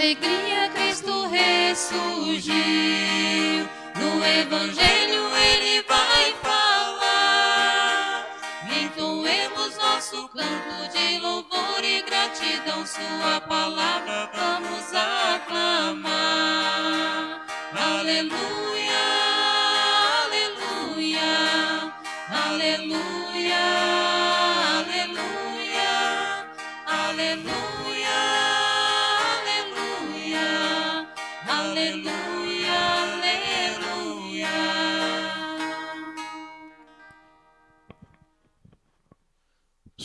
alegria Cristo ressurgiu. No Evangelho ele vai falar. Entoemos nosso canto de louvor e gratidão. Sua palavra vamos aclamar. Aleluia, aleluia, aleluia,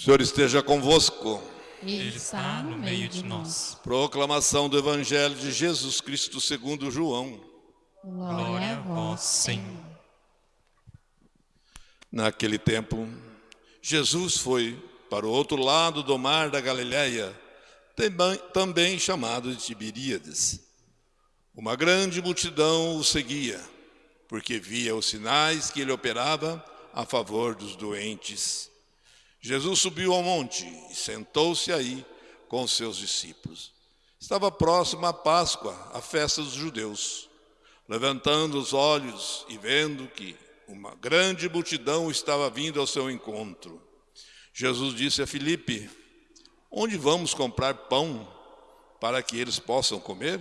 Senhor esteja convosco. Ele está no meio de nós. Proclamação do Evangelho de Jesus Cristo segundo João. Glória a vós, Senhor. Naquele tempo, Jesus foi para o outro lado do mar da Galileia, também- também chamado de Tiberíades. Uma grande multidão o seguia, porque via os sinais que ele operava a favor dos doentes. Jesus subiu ao monte e sentou-se aí com os seus discípulos. Estava próxima a Páscoa, a festa dos judeus. Levantando os olhos e vendo que uma grande multidão estava vindo ao seu encontro, Jesus disse a Filipe: Onde vamos comprar pão para que eles possam comer?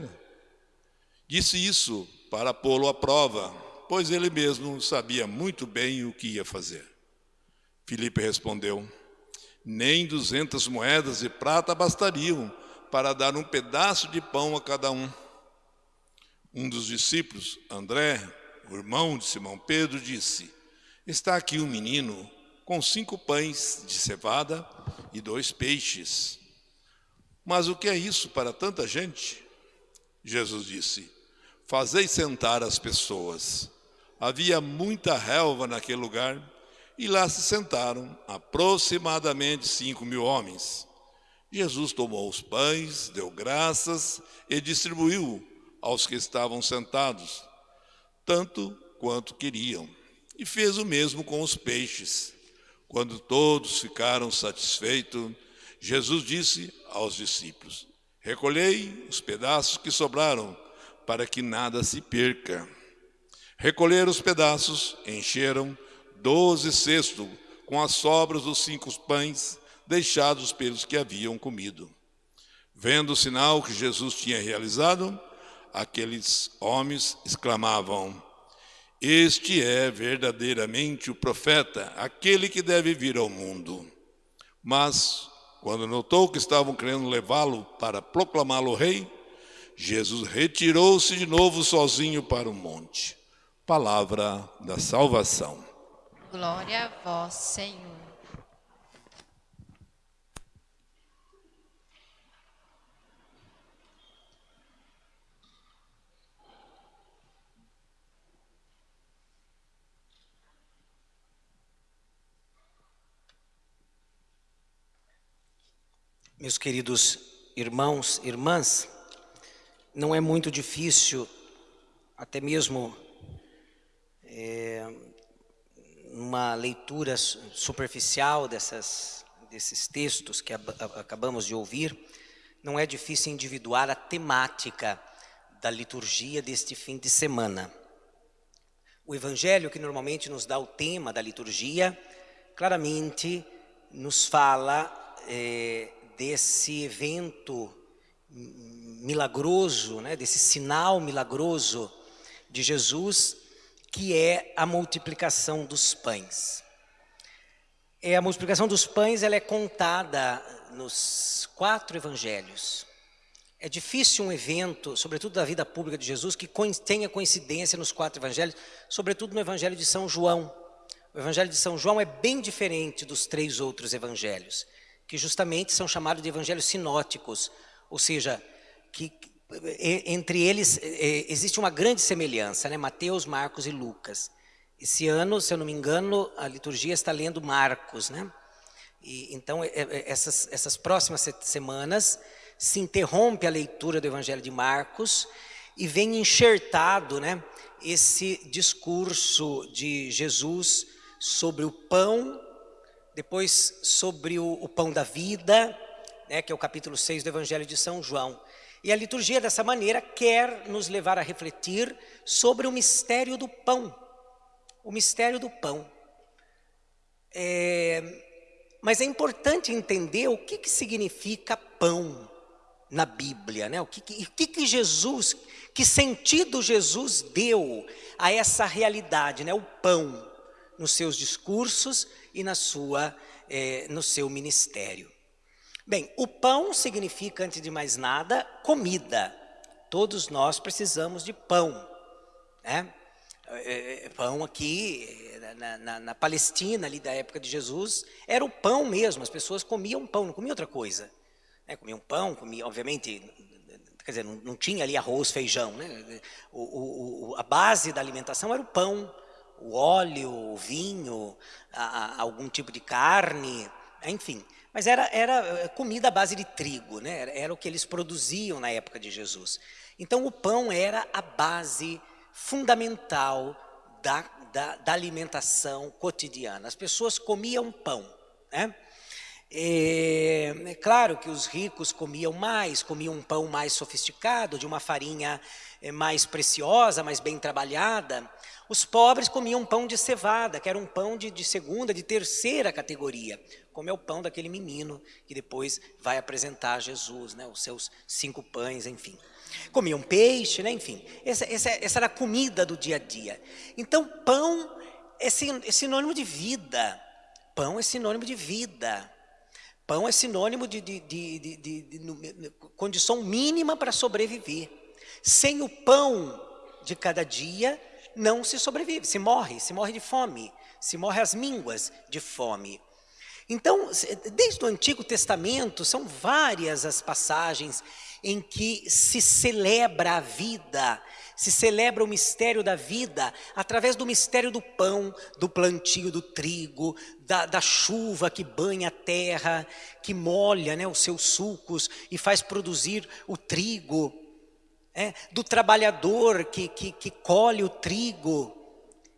Disse isso para pô-lo à prova, pois ele mesmo sabia muito bem o que ia fazer. Filipe respondeu: Nem duzentas moedas de prata bastariam para dar um pedaço de pão a cada um. Um dos discípulos, André, o irmão de Simão Pedro, disse: Está aqui um menino com cinco pães de cevada e dois peixes. Mas o que é isso para tanta gente? Jesus disse: Fazei sentar as pessoas. Havia muita relva naquele lugar e lá se sentaram aproximadamente cinco mil homens. Jesus tomou os pães, deu graças e distribuiu aos que estavam sentados, tanto quanto queriam, e fez o mesmo com os peixes. Quando todos ficaram satisfeitos, Jesus disse aos discípulos: Recolhei os pedaços que sobraram, para que nada se perca. Recolheram os pedaços, encheram doze cestos com as sobras dos cinco pães deixados pelos que haviam comido. Vendo o sinal que Jesus tinha realizado, aqueles homens exclamavam: Este é verdadeiramente o profeta, aquele que deve vir ao mundo. Mas, quando notou que estavam querendo levá-lo para proclamá-lo rei, Jesus retirou-se de novo sozinho para o monte. Palavra da salvação. Glória a vós, Senhor. Meus queridos irmãos, irmãs, não é muito difícil, até mesmo é, uma leitura su- superficial dessas, desses textos que acabamos de ouvir, não é difícil individuar a temática da liturgia deste fim de semana. O evangelho que normalmente nos dá o tema da liturgia, claramente nos fala eh, desse evento milagroso, né, desse sinal milagroso de Jesus, que é a multiplicação dos pães. É, a multiplicação dos pães ela é contada nos quatro evangelhos. É difícil um evento, sobretudo da vida pública de Jesus, que tenha coincidência nos quatro evangelhos, sobretudo no evangelho de São João. O evangelho de São João é bem diferente dos três outros evangelhos, que justamente são chamados de evangelhos sinóticos, ou seja, que entre eles existe uma grande semelhança, né? Mateus, Marcos e Lucas. Esse ano, se eu não me engano, a liturgia está lendo Marcos, né? E, então, é- é- essas, essas próximas se- semanas se interrompe a leitura do Evangelho de Marcos e vem enxertado né, esse discurso de Jesus sobre o pão, depois sobre o, o pão da vida, né, que é o capítulo 6 do Evangelho de São João. E a liturgia, dessa maneira, quer nos levar a refletir sobre o mistério do pão. O mistério do pão. É, mas é importante entender o que, que significa pão na Bíblia, né? O que, que, que, Jesus, que sentido Jesus deu a essa realidade, né? O pão nos seus discursos e na sua, é, no seu ministério. Bem, o pão significa, antes de mais nada, comida. Todos nós precisamos de pão, né? É, é, pão aqui na, na, na, Palestina, ali da época de Jesus, era o pão mesmo, as pessoas comiam pão, não comiam outra coisa. Né? Comiam pão, comiam, obviamente, quer dizer, não, não tinha ali arroz, feijão. Né? O, o, a base da alimentação era o pão, o óleo, o vinho, a, a, algum tipo de carne, enfim. Mas era, era comida à base de trigo, né? era, era o que eles produziam na época de Jesus. Então o pão era a base fundamental da, da, da alimentação cotidiana. As pessoas comiam pão. Né? É, é, claro que os ricos comiam mais, comiam um pão mais sofisticado, de uma farinha é, mais preciosa, mais bem trabalhada. Os pobres comiam pão de cevada, que era um pão de, de segunda, de terceira categoria, como é o pão daquele menino que depois vai apresentar Jesus, né, os seus cinco pães, enfim. Comiam peixe, né? enfim. Essa, essa, essa era a comida do dia a dia. Então, pão é, é sinônimo de vida. Pão é sinônimo de vida. Pão é sinônimo de, de, de, de, condição mínima para sobreviver. Sem o pão de cada dia, não se sobrevive, se morre, se morre de fome, se morre às mínguas de fome. Então, desde o Antigo Testamento, são várias as passagens em que se celebra a vida, se celebra o mistério da vida através do mistério do pão, do plantio do trigo, da, da chuva que banha a terra, que molha né, os seus sucos e faz produzir o trigo, é, do trabalhador que, que, que colhe o trigo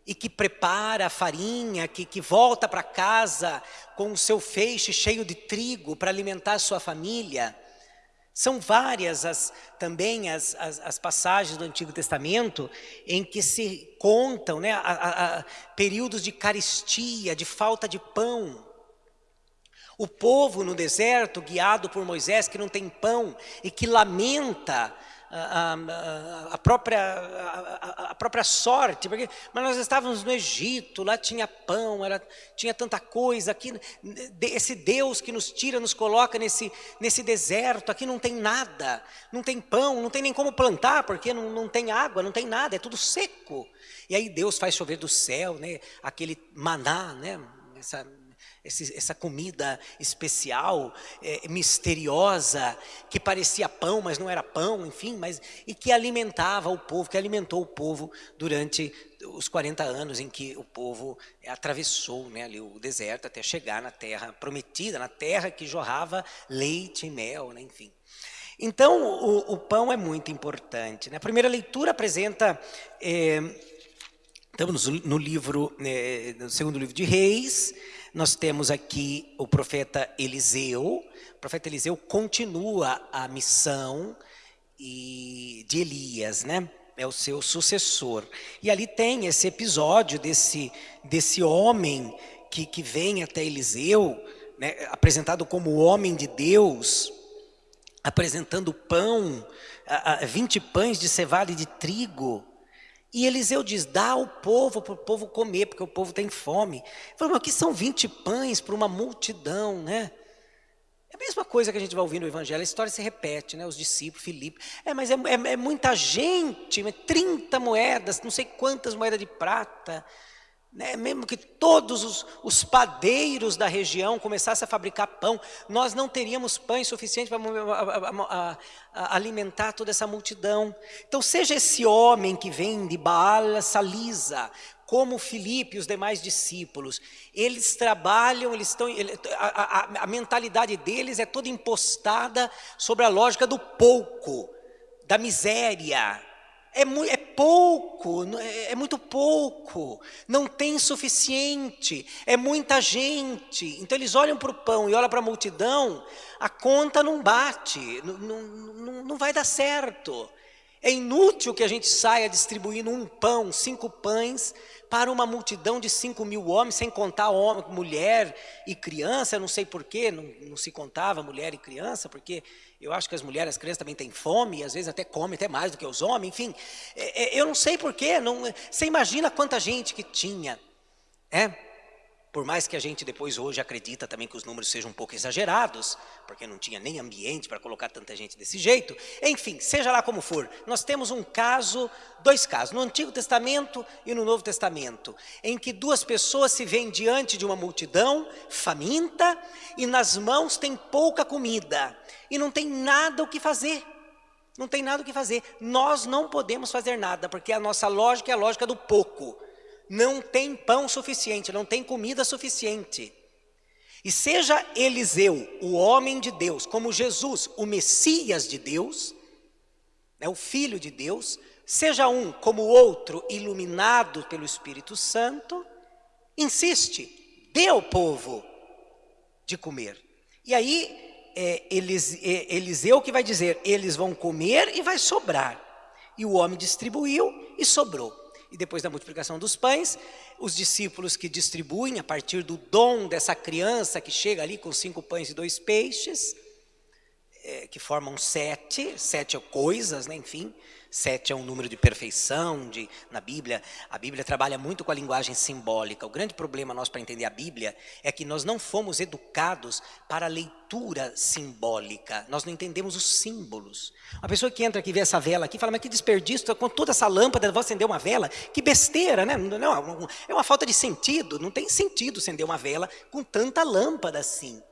e que prepara a farinha, que, que volta para casa com o seu feixe cheio de trigo para alimentar sua família. São várias as, também as, as, as, passagens do Antigo Testamento em que se contam né, a, a, a períodos de caristia, de falta de pão. O povo no deserto, guiado por Moisés, que não tem pão e que lamenta a, a, própria, a, a, própria sorte, porque, mas nós estávamos no Egito, lá tinha pão, era, tinha tanta coisa, aqui, esse Deus que nos tira, nos coloca nesse, nesse deserto, aqui não tem nada, não tem pão, não tem nem como plantar, porque não, não tem água, não tem nada, é tudo seco. E aí Deus faz chover do céu, né, aquele maná, né, essa esse, essa comida especial, é, misteriosa, que parecia pão, mas não era pão, enfim, mas, e que alimentava o povo, que alimentou o povo durante os 40 anos em que o povo atravessou né, ali o deserto até chegar na terra prometida, na terra que jorrava leite e mel, né, enfim. Então, o, o, pão é muito importante. Né? A primeira leitura apresenta... É, estamos no livro, é, no segundo livro de Reis, nós temos aqui o profeta Eliseu. O profeta Eliseu continua a missão de Elias, né? É o seu sucessor. E ali tem esse episódio desse, desse homem que, que vem até Eliseu, né, apresentado como o homem de Deus, apresentando pão, 20 pães de cevada e de trigo, e Eliseu diz: dá ao povo para o povo comer, porque o povo tem fome. Ele falou, mas aqui são 20 pães para uma multidão, né? É a mesma coisa que a gente vai ouvir no Evangelho, a história se repete, né? Os discípulos, Filipe. É, mas é, é, é muita gente, 30 moedas, não sei quantas moedas de prata né, mesmo que todos os, os, padeiros da região começassem a fabricar pão, nós não teríamos pães suficientes para alimentar toda essa multidão. Então, seja esse homem que vem de Baal Salisa, como Filipe e os demais discípulos, eles trabalham, eles estão, a, a, a mentalidade deles é toda impostada sobre a lógica do pouco, da miséria, é, é pouco, é, é muito pouco, não tem suficiente, é muita gente. Então eles olham para o pão e olham para a multidão, a conta não bate, não, não, não vai dar certo. É inútil que a gente saia distribuindo um pão, cinco pães, para uma multidão de cinco mil homens, sem contar homem, mulher e criança, não sei porquê, não, não se contava mulher e criança, porque eu acho que as mulheres, as crianças também têm fome, e às vezes até comem até mais do que os homens, enfim. É, é, eu não sei porquê, não, você imagina quanta gente que tinha. É? Por mais que a gente depois hoje acredita também que os números sejam um pouco exagerados, porque não tinha nem ambiente para colocar tanta gente desse jeito. Enfim, seja lá como for, nós temos um caso, dois casos, no Antigo Testamento e no Novo Testamento, em que duas pessoas se veem diante de uma multidão faminta e nas mãos tem pouca comida e não tem nada o que fazer. Não tem nada o que fazer. Nós não podemos fazer nada, porque a nossa lógica é a lógica do pouco não tem pão suficiente, não tem comida suficiente. E seja Eliseu, o homem de Deus, como Jesus, o Messias de Deus, né, o Filho de Deus, seja um como o outro, iluminado pelo Espírito Santo, insiste, dê ao povo de comer. E aí, é, é, Eliseu que vai dizer: eles vão comer e vai sobrar. E o homem distribuiu e sobrou e depois da multiplicação dos pães, os discípulos que distribuem a partir do dom dessa criança que chega ali com cinco pães e dois peixes, é, que formam sete, sete coisas, né, enfim, Sete é um número de perfeição de, na Bíblia. A Bíblia trabalha muito com a linguagem simbólica. O grande problema nós para entender a Bíblia é que nós não fomos educados para a leitura simbólica. Nós não entendemos os símbolos. Uma pessoa que entra aqui vê essa vela aqui fala, mas que desperdício, com toda essa lâmpada, vou acender uma vela? Que besteira, né? Não, é uma falta de sentido. Não tem sentido acender uma vela com tanta lâmpada assim.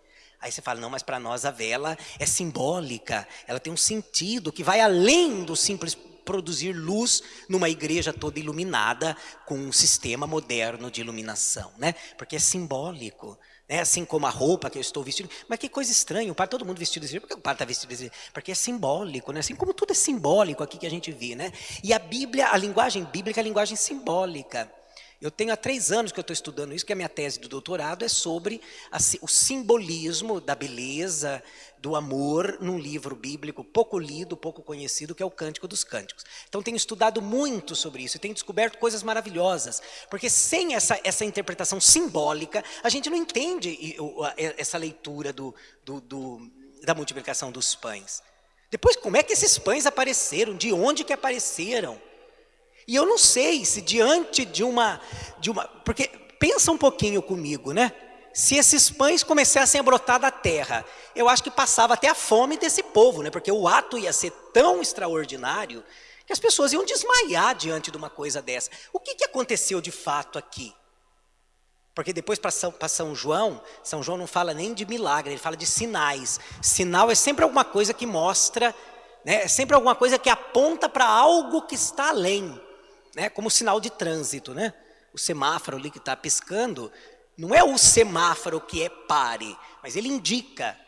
Aí você fala, não, mas para nós a vela é simbólica, ela tem um sentido que vai além do simples produzir luz numa igreja toda iluminada com um sistema moderno de iluminação, né? Porque é simbólico. Né? Assim como a roupa que eu estou vestindo. Mas que coisa estranha, o pai, todo mundo vestido jeito. Por que o pai está vestido jeito? Porque é simbólico, né? Assim como tudo é simbólico aqui que a gente vê, né? E a Bíblia, a linguagem bíblica é a linguagem simbólica. Eu tenho há três anos que eu estou estudando isso, que a minha tese de doutorado é sobre a, o simbolismo da beleza, do amor, num livro bíblico pouco lido, pouco conhecido, que é o Cântico dos Cânticos. Então tenho estudado muito sobre isso e tenho descoberto coisas maravilhosas, porque sem essa, essa interpretação simbólica, a gente não entende essa leitura do, do, do, da multiplicação dos pães. Depois, como é que esses pães apareceram? De onde que apareceram? E eu não sei se diante de uma, de uma. Porque pensa um pouquinho comigo, né? Se esses pães começassem a brotar da terra, eu acho que passava até a fome desse povo, né? Porque o ato ia ser tão extraordinário que as pessoas iam desmaiar diante de uma coisa dessa. O que, que aconteceu de fato aqui? Porque depois para São, São João, São João não fala nem de milagre, ele fala de sinais. Sinal é sempre alguma coisa que mostra, né? é sempre alguma coisa que aponta para algo que está além né, como sinal de trânsito. Né? O semáforo ali que está piscando, não é o semáforo que é pare, mas ele indica,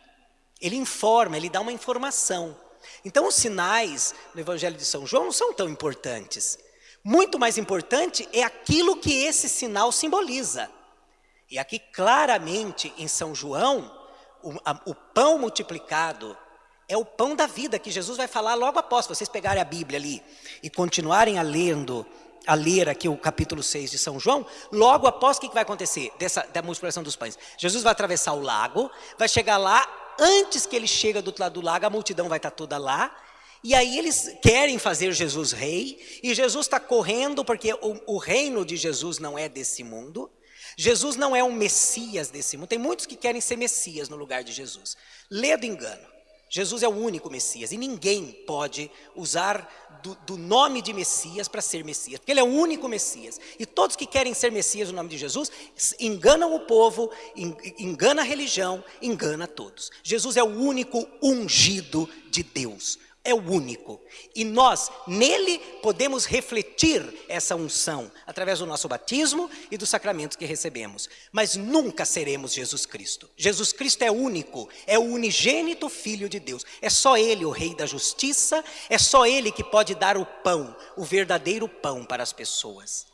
ele informa, ele dá uma informação. Então, os sinais no Evangelho de São João não são tão importantes. Muito mais importante é aquilo que esse sinal simboliza. E aqui, claramente, em São João, o, a, o pão multiplicado é o pão da vida que Jesus vai falar logo após. Se vocês pegarem a Bíblia ali e continuarem a lendo, a ler aqui o capítulo 6 de São João, logo após o que vai acontecer dessa, da multiplicação dos pães? Jesus vai atravessar o lago, vai chegar lá, antes que ele chega do outro lado do lago, a multidão vai estar toda lá, e aí eles querem fazer Jesus rei, e Jesus está correndo, porque o, o reino de Jesus não é desse mundo, Jesus não é um Messias desse mundo. Tem muitos que querem ser Messias no lugar de Jesus. Lê do engano. Jesus é o único Messias e ninguém pode usar do, do nome de Messias para ser Messias, porque ele é o único Messias. E todos que querem ser Messias no nome de Jesus enganam o povo, engana a religião, engana todos. Jesus é o único ungido de Deus. É o único. E nós, nele, podemos refletir essa unção através do nosso batismo e dos sacramentos que recebemos. Mas nunca seremos Jesus Cristo. Jesus Cristo é único, é o unigênito Filho de Deus. É só Ele o Rei da Justiça, é só Ele que pode dar o pão, o verdadeiro pão para as pessoas.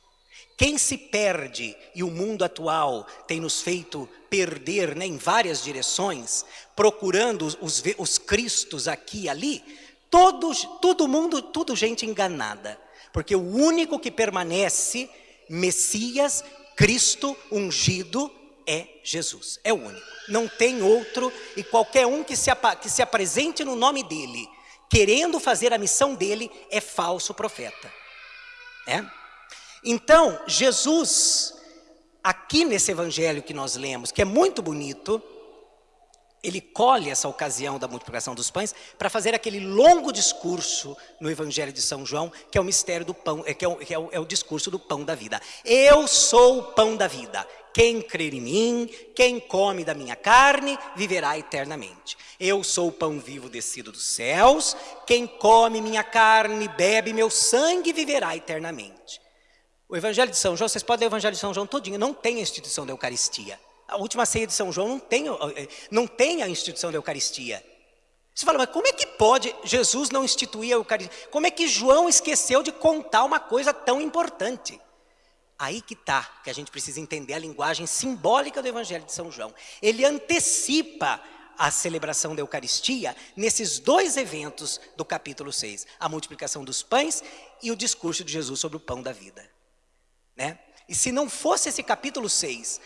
Quem se perde, e o mundo atual tem nos feito perder né, em várias direções, procurando os, os Cristos aqui e ali, Todos, todo mundo, tudo gente enganada. Porque o único que permanece, Messias, Cristo ungido, é Jesus. É o único. Não tem outro. E qualquer um que se, que se apresente no nome dele, querendo fazer a missão dele, é falso profeta. É? Então, Jesus, aqui nesse evangelho que nós lemos, que é muito bonito, ele colhe essa ocasião da multiplicação dos pães para fazer aquele longo discurso no Evangelho de São João, que é o mistério do pão, é, que é o, que é o, é o discurso do pão da vida. Eu sou o pão da vida. Quem crer em mim, quem come da minha carne, viverá eternamente. Eu sou o pão vivo descido dos céus. Quem come minha carne, bebe meu sangue, viverá eternamente. O Evangelho de São João, vocês podem ler o Evangelho de São João todinho, não tem a instituição da Eucaristia. A última ceia de São João não tem, eh, não tem a instituição da Eucaristia. Você fala, mas como é que pode Jesus não instituir a Eucaristia? Como é que João esqueceu de contar uma coisa tão importante? Aí que está, que a gente precisa entender a linguagem simbólica do Evangelho de São João. Ele antecipa a celebração da Eucaristia nesses dois eventos do capítulo 6, a multiplicação dos pães e o discurso de Jesus sobre o pão da vida. Né? E se não fosse esse capítulo 6,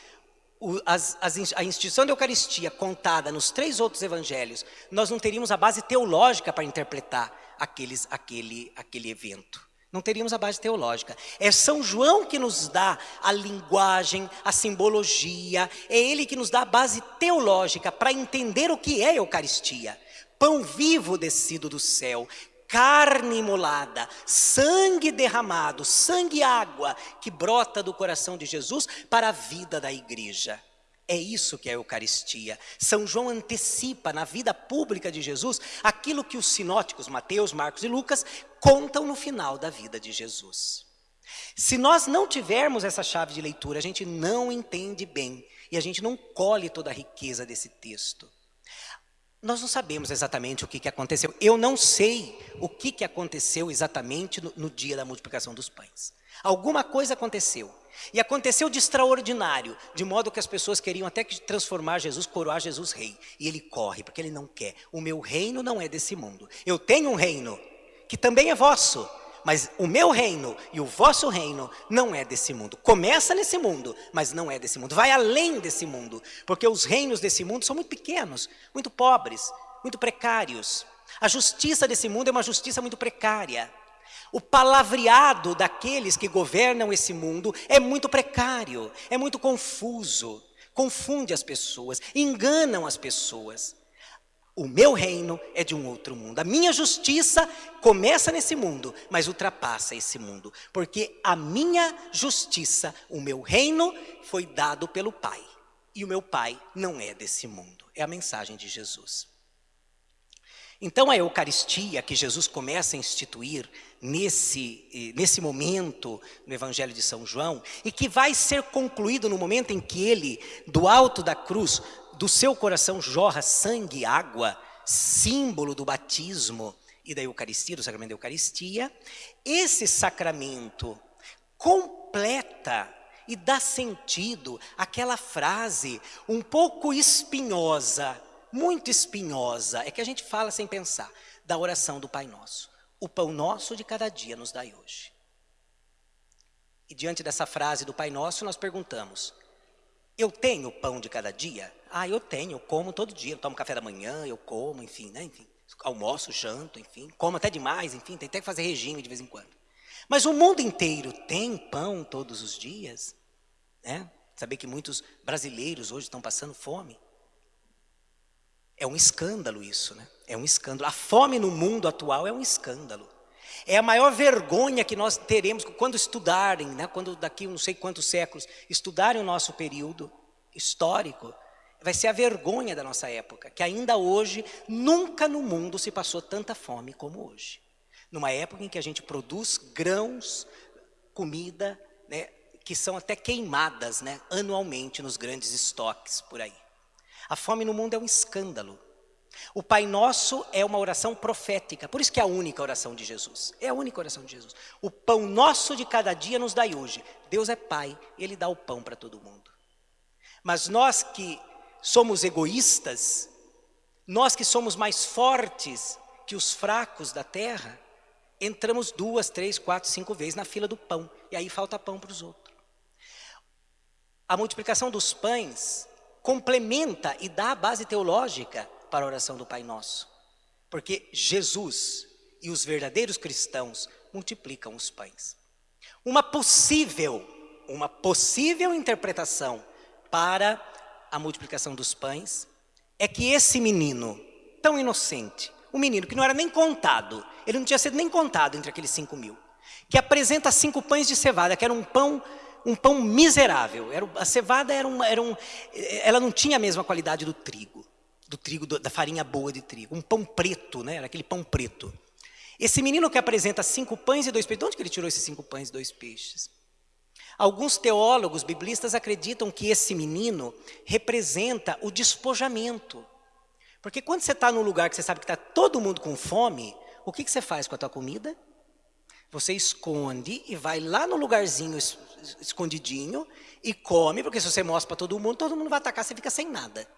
o, as, as, a instituição da Eucaristia contada nos três outros evangelhos, nós não teríamos a base teológica para interpretar aqueles, aquele, aquele evento. Não teríamos a base teológica. É São João que nos dá a linguagem, a simbologia, é ele que nos dá a base teológica para entender o que é Eucaristia. Pão vivo descido do céu, carne imolada, sangue derramado, sangue e água que brota do coração de Jesus para a vida da igreja. É isso que é a Eucaristia. São João antecipa na vida pública de Jesus aquilo que os sinóticos Mateus, Marcos e Lucas contam no final da vida de Jesus. Se nós não tivermos essa chave de leitura, a gente não entende bem e a gente não colhe toda a riqueza desse texto. Nós não sabemos exatamente o que, que aconteceu. Eu não sei o que, que aconteceu exatamente no, no dia da multiplicação dos pães. Alguma coisa aconteceu. E aconteceu de extraordinário, de modo que as pessoas queriam até que transformar Jesus, coroar Jesus rei. E ele corre, porque ele não quer. O meu reino não é desse mundo. Eu tenho um reino, que também é vosso. Mas o meu reino e o vosso reino não é desse mundo. Começa nesse mundo, mas não é desse mundo. Vai além desse mundo, porque os reinos desse mundo são muito pequenos, muito pobres, muito precários. A justiça desse mundo é uma justiça muito precária. O palavreado daqueles que governam esse mundo é muito precário, é muito confuso, confunde as pessoas, enganam as pessoas. O meu reino é de um outro mundo. A minha justiça começa nesse mundo, mas ultrapassa esse mundo. Porque a minha justiça, o meu reino, foi dado pelo Pai. E o meu Pai não é desse mundo. É a mensagem de Jesus. Então a Eucaristia que Jesus começa a instituir nesse, eh, nesse momento no Evangelho de São João, e que vai ser concluído no momento em que ele, do alto da cruz, do seu coração jorra sangue e água, símbolo do batismo e da Eucaristia, do sacramento da Eucaristia, esse sacramento completa e dá sentido àquela frase um pouco espinhosa, muito espinhosa, é que a gente fala sem pensar, da oração do Pai Nosso. O pão nosso de cada dia nos dai hoje. E diante dessa frase do Pai Nosso, nós perguntamos: eu tenho pão de cada dia? Ah, eu tenho, eu como todo dia, eu tomo café da manhã, eu como, enfim, né? Enfim, almoço, janto, enfim, como até demais, enfim, tem até que fazer regime de vez em quando. Mas o mundo inteiro tem pão todos os dias, né? Saber que muitos brasileiros hoje estão passando fome. É um escândalo isso, né? É um escândalo. A fome no mundo atual é um escândalo. É a maior vergonha que nós teremos quando estudarem, né, quando daqui não sei quantos séculos estudarem o nosso período histórico. Vai ser a vergonha da nossa época, que ainda hoje, nunca no mundo se passou tanta fome como hoje. Numa época em que a gente produz grãos, comida, né, que são até queimadas né, anualmente nos grandes estoques por aí. A fome no mundo é um escândalo. O Pai Nosso é uma oração profética, por isso que é a única oração de Jesus. É a única oração de Jesus. O pão nosso de cada dia nos dai hoje. Deus é Pai, Ele dá o pão para todo mundo. Mas nós que somos egoístas, nós que somos mais fortes que os fracos da terra, entramos duas, três, quatro, cinco vezes na fila do pão, e aí falta pão para os outros. A multiplicação dos pães complementa e dá a base teológica para a oração do Pai Nosso. Porque Jesus e os verdadeiros cristãos multiplicam os pães. Uma possível, uma possível interpretação para a multiplicação dos pães é que esse menino, tão inocente, um menino que não era nem contado, ele não tinha sido nem contado entre aqueles cinco mil, que apresenta cinco pães de cevada, que era um pão um pão miserável. Era, a cevada era, uma, era um, ela não tinha a mesma qualidade do trigo do trigo, da farinha boa de trigo. Um pão preto, né? Era aquele pão preto. Esse menino que apresenta cinco pães e dois peixes, de onde que ele tirou esses cinco pães e dois peixes? Alguns teólogos biblistas acreditam que esse menino representa o despojamento. Porque quando você está num lugar que você sabe que está todo mundo com fome, o que, que você faz com a tua comida? Você esconde e vai lá no lugarzinho escondidinho e come, porque se você mostra para todo mundo, todo mundo vai atacar, você fica sem nada.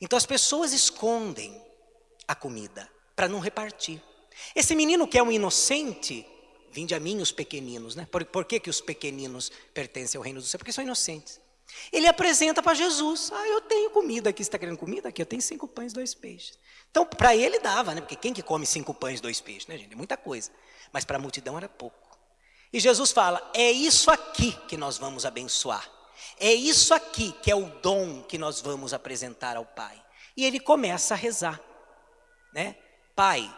Então as pessoas escondem a comida para não repartir. Esse menino que é um inocente, vinde a mim os pequeninos, né? Por, por que, que os pequeninos pertencem ao reino do céu? Porque são inocentes. Ele apresenta para Jesus: Ah, eu tenho comida aqui, você está querendo comida? Aqui eu tenho cinco pães, dois peixes. Então, para ele dava, né? Porque quem que come cinco pães, dois peixes, né, gente? É muita coisa. Mas para a multidão era pouco. E Jesus fala: É isso aqui que nós vamos abençoar. É isso aqui que é o dom que nós vamos apresentar ao Pai. E ele começa a rezar, né? Pai,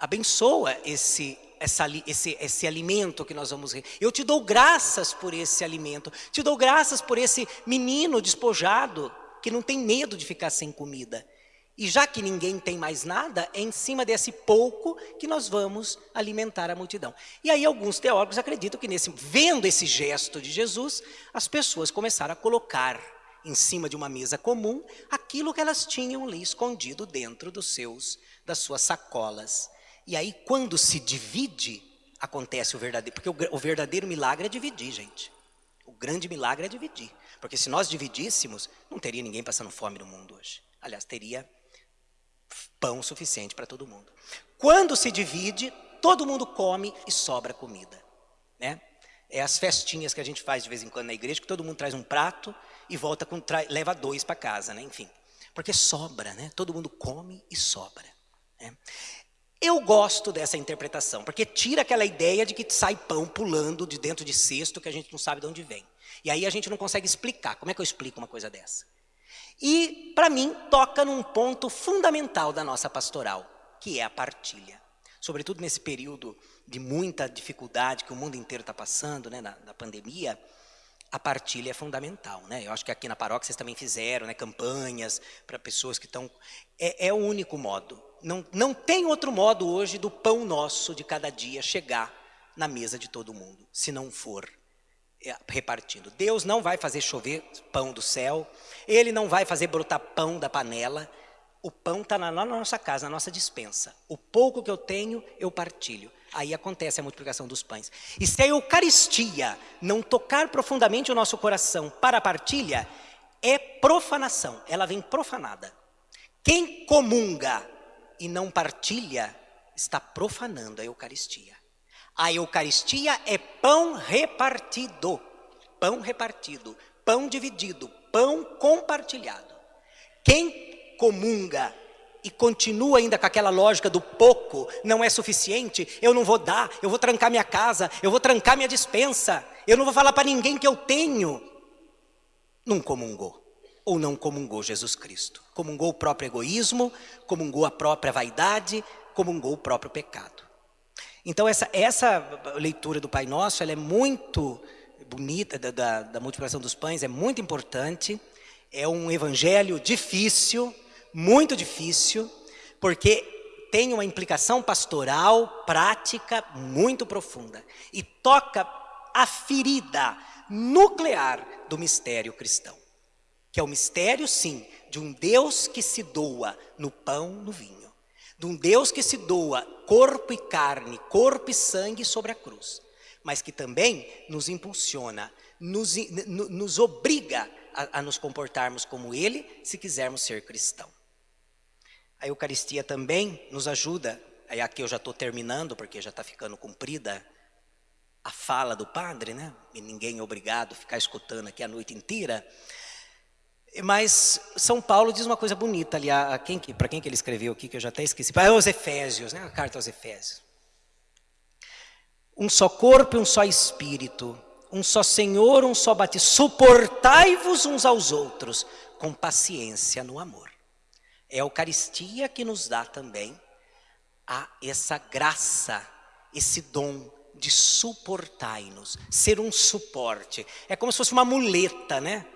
abençoa esse, essa, esse, esse alimento que nós vamos. Eu te dou graças por esse alimento. Te dou graças por esse menino despojado que não tem medo de ficar sem comida. E já que ninguém tem mais nada, é em cima desse pouco que nós vamos alimentar a multidão. E aí alguns teólogos acreditam que nesse, vendo esse gesto de Jesus, as pessoas começaram a colocar em cima de uma mesa comum aquilo que elas tinham ali escondido dentro dos seus das suas sacolas. E aí quando se divide, acontece o verdadeiro, porque o, verdadeiro milagre é dividir, gente. O grande milagre é dividir, porque se nós dividíssemos, não teria ninguém passando fome no mundo hoje. Aliás, teria pão suficiente para todo mundo. Quando se divide, todo mundo come e sobra comida, né? É as festinhas que a gente faz de vez em quando na igreja, que todo mundo traz um prato e volta com leva dois para casa, né? Enfim, porque sobra, né? Todo mundo come e sobra. Né? Eu gosto dessa interpretação, porque tira aquela ideia de que sai pão pulando de dentro de cesto que a gente não sabe de onde vem. E aí a gente não consegue explicar. Como é que eu explico uma coisa dessa? E, para mim, toca num ponto fundamental da nossa pastoral, que é a partilha. Sobretudo nesse período de muita dificuldade que o mundo inteiro está passando, né, na, pandemia, a partilha é fundamental. Né? Eu acho que aqui na paróquia vocês também fizeram né, campanhas para pessoas que estão... É, é o único modo. Não, não tem outro modo hoje do pão nosso de cada dia chegar na mesa de todo mundo, se não for é, repartindo. Deus não vai fazer chover pão do céu, Ele não vai fazer brotar pão da panela. O pão está na nossa casa, na nossa dispensa. O pouco que eu tenho, eu partilho. Aí acontece a multiplicação dos pães. E se a Eucaristia não tocar profundamente o nosso coração para a partilha, é profanação, ela vem profanada. Quem comunga e não partilha, está profanando a Eucaristia. A Eucaristia é pão repartido, pão repartido, pão dividido, pão compartilhado. Quem comunga e continua ainda com aquela lógica do pouco, não é suficiente, eu não vou dar, eu vou trancar minha casa, eu vou trancar minha dispensa, eu não vou falar para ninguém que eu tenho. Não comungou, ou não comungou Jesus Cristo. Comungou o próprio egoísmo, comungou a própria vaidade, comungou o próprio pecado. Então, essa, essa leitura do Pai Nosso, ela é muito bonita, da, da, da multiplicação dos pães, é muito importante. É um evangelho difícil, muito difícil, porque tem uma implicação pastoral, prática muito profunda e toca a ferida nuclear do mistério cristão, que é o mistério, sim, de um Deus que se doa no pão, no vinho, de um Deus que se doa corpo e carne, corpo e sangue sobre a cruz, mas que também nos impulsiona, nos, nos obriga a, a nos comportarmos como Ele, se quisermos ser cristão. A Eucaristia também nos ajuda, aí aqui eu já estou terminando, porque já está ficando cumprida a fala do padre, né? E ninguém é obrigado a ficar escutando aqui a noite inteira. Mas São Paulo diz uma coisa bonita ali, quem, para quem que ele escreveu aqui, que eu já até esqueci, para os Efésios, né? a carta aos Efésios. Um só corpo e um só espírito, um só Senhor, um só batismo. Suportai-vos uns aos outros com paciência no amor. É a Eucaristia que nos dá também a essa graça, esse dom de suportai-nos, ser um suporte. É como se fosse uma muleta, né?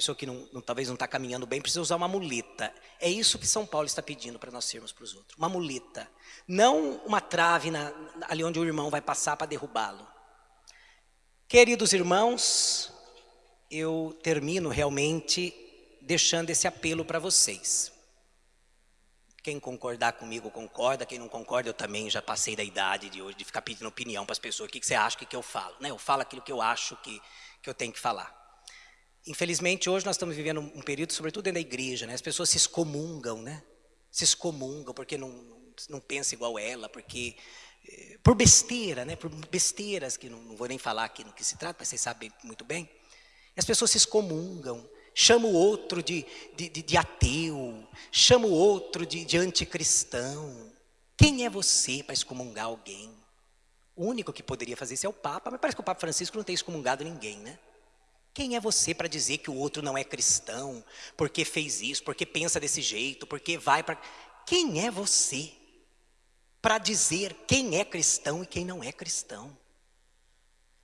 Pessoa que não, não, talvez não está caminhando bem precisa usar uma muleta. É isso que São Paulo está pedindo para nós sermos para os outros. Uma muleta. Não uma trave na, ali onde o irmão vai passar para derrubá-lo. Queridos irmãos, eu termino realmente deixando esse apelo para vocês. Quem concordar comigo concorda, quem não concorda eu também já passei da idade de hoje de ficar pedindo opinião para as pessoas. O que, que você acha, o que, que eu falo? Né? Eu falo aquilo que eu acho que, que eu tenho que falar. Infelizmente hoje nós estamos vivendo um período, sobretudo da igreja, né? as pessoas se excomungam, né? se excomungam porque não, não, não pensa igual ela, porque eh, por besteira, né? por besteiras que não, não vou nem falar aqui no que se trata, mas vocês sabem muito bem. As pessoas se excomungam, chama o outro de, de, de, de ateu, chama o outro de, de anticristão. Quem é você para excomungar alguém? O único que poderia fazer isso é o Papa, mas parece que o Papa Francisco não tem excomungado ninguém, né? Quem é você para dizer que o outro não é cristão, porque fez isso, porque pensa desse jeito, porque vai para. Quem é você para dizer quem é cristão e quem não é cristão?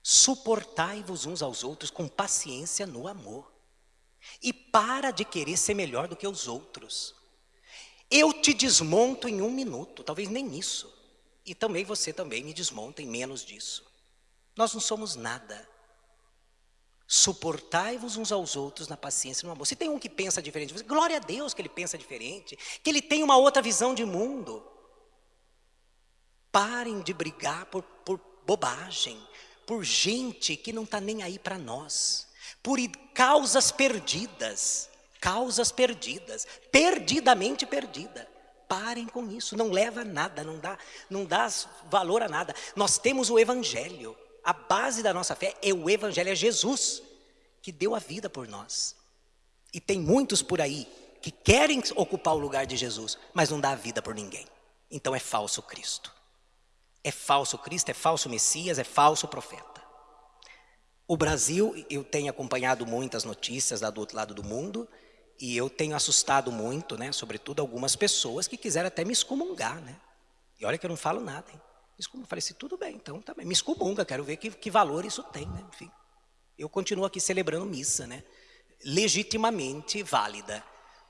Suportai-vos uns aos outros com paciência no amor. E para de querer ser melhor do que os outros. Eu te desmonto em um minuto, talvez nem isso. E também você também me desmonta em menos disso. Nós não somos nada. Suportai-vos uns aos outros na paciência e no amor. Se tem um que pensa diferente, glória a Deus que ele pensa diferente, que ele tem uma outra visão de mundo. Parem de brigar por, por bobagem, por gente que não está nem aí para nós por causas perdidas, causas perdidas, perdidamente perdida. Parem com isso, não leva a nada, não dá, não dá valor a nada. Nós temos o evangelho. A base da nossa fé é o evangelho, é Jesus que deu a vida por nós. E tem muitos por aí que querem ocupar o lugar de Jesus, mas não dá a vida por ninguém. Então é falso Cristo. É falso Cristo, é falso Messias, é falso profeta. O Brasil, eu tenho acompanhado muitas notícias lá do outro lado do mundo, e eu tenho assustado muito, né, sobretudo algumas pessoas que quiseram até me excomungar, né? E olha que eu não falo nada, hein? Eu falei assim, tudo bem, então também, tá me excomunga, quero ver que, que valor isso tem, né? Enfim, eu continuo aqui celebrando missa, né? Legitimamente válida,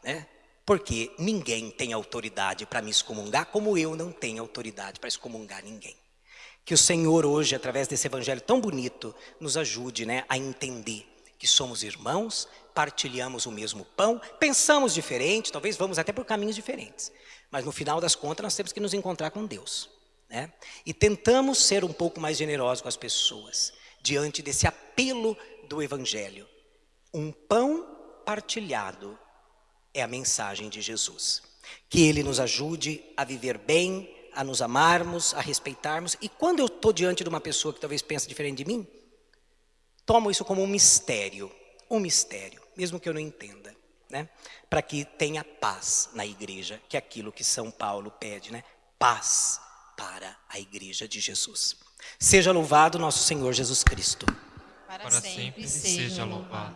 né? Porque ninguém tem autoridade para me excomungar, como eu não tenho autoridade para excomungar ninguém. Que o Senhor hoje, através desse evangelho tão bonito, nos ajude né, a entender que somos irmãos, partilhamos o mesmo pão, pensamos diferente, talvez vamos até por caminhos diferentes. Mas no final das contas nós temos que nos encontrar com Deus. Né? E tentamos ser um pouco mais generosos com as pessoas, diante desse apelo do Evangelho. Um pão partilhado é a mensagem de Jesus. Que Ele nos ajude a viver bem, a nos amarmos, a respeitarmos. E quando eu estou diante de uma pessoa que talvez pense diferente de mim, tomo isso como um mistério, um mistério, mesmo que eu não entenda, né? Para que tenha paz na igreja, que é aquilo que São Paulo pede, né? Paz para a igreja de Jesus. Seja louvado nosso Senhor Jesus Cristo. Para, sempre, sempre seja louvado.